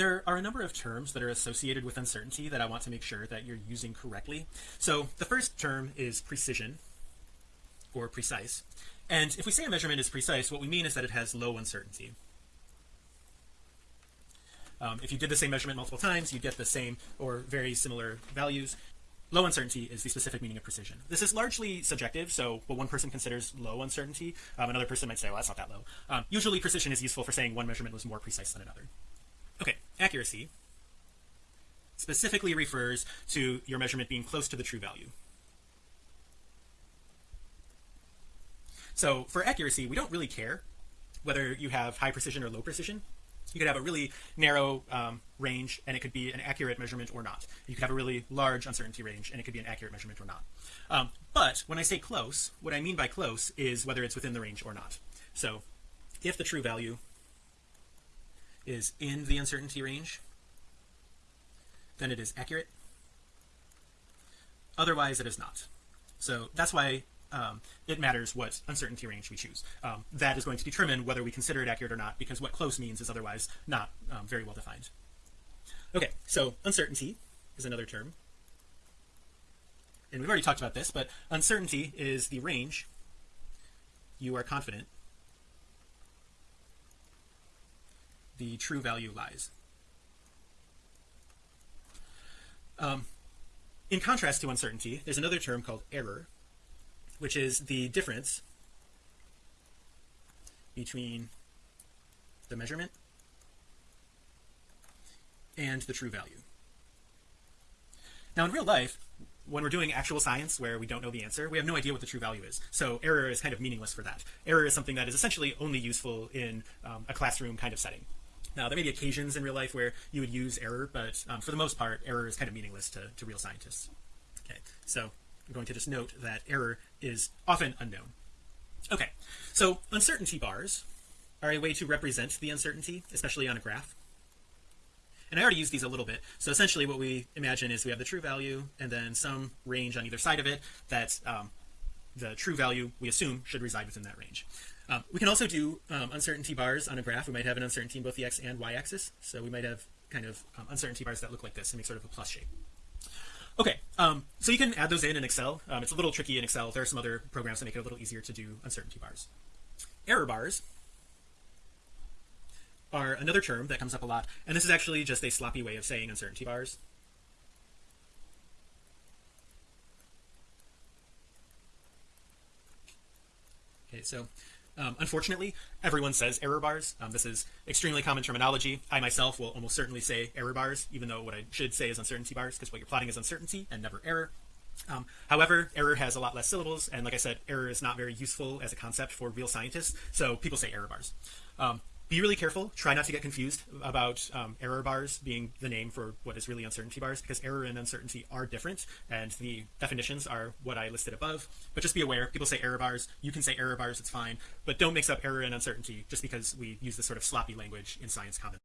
there are a number of terms that are associated with uncertainty that I want to make sure that you're using correctly. So the first term is precision or precise. And if we say a measurement is precise what we mean is that it has low uncertainty. Um, if you did the same measurement multiple times you'd get the same or very similar values. Low uncertainty is the specific meaning of precision. This is largely subjective so what one person considers low uncertainty um, another person might say well that's not that low. Um, usually precision is useful for saying one measurement was more precise than another accuracy specifically refers to your measurement being close to the true value. So for accuracy we don't really care whether you have high precision or low precision. You could have a really narrow um, range and it could be an accurate measurement or not. You could have a really large uncertainty range and it could be an accurate measurement or not. Um, but when I say close what I mean by close is whether it's within the range or not. So if the true value is in the uncertainty range then it is accurate. Otherwise it is not. So that's why um, it matters what uncertainty range we choose. Um, that is going to determine whether we consider it accurate or not because what close means is otherwise not um, very well defined. Okay so uncertainty is another term. And we've already talked about this but uncertainty is the range you are confident the true value lies. Um, in contrast to uncertainty there's another term called error which is the difference between the measurement and the true value. Now in real life when we're doing actual science where we don't know the answer we have no idea what the true value is. So error is kind of meaningless for that. Error is something that is essentially only useful in um, a classroom kind of setting now there may be occasions in real life where you would use error but um, for the most part error is kind of meaningless to, to real scientists. Okay so I'm going to just note that error is often unknown. Okay so uncertainty bars are a way to represent the uncertainty especially on a graph. And I already used these a little bit. So essentially what we imagine is we have the true value and then some range on either side of it that um, the true value we assume should reside within that range. Um, we can also do um, uncertainty bars on a graph. We might have an uncertainty in both the x and y axis so we might have kind of um, uncertainty bars that look like this and make sort of a plus shape. Okay um, so you can add those in in Excel. Um, it's a little tricky in Excel. There are some other programs that make it a little easier to do uncertainty bars. Error bars are another term that comes up a lot and this is actually just a sloppy way of saying uncertainty bars so um, unfortunately everyone says error bars. Um, this is extremely common terminology. I myself will almost certainly say error bars even though what I should say is uncertainty bars because what you're plotting is uncertainty and never error. Um, however error has a lot less syllables and like I said error is not very useful as a concept for real scientists so people say error bars. Um, be really careful. Try not to get confused about um, error bars being the name for what is really uncertainty bars because error and uncertainty are different and the definitions are what I listed above. But just be aware people say error bars you can say error bars it's fine. But don't mix up error and uncertainty just because we use this sort of sloppy language in science common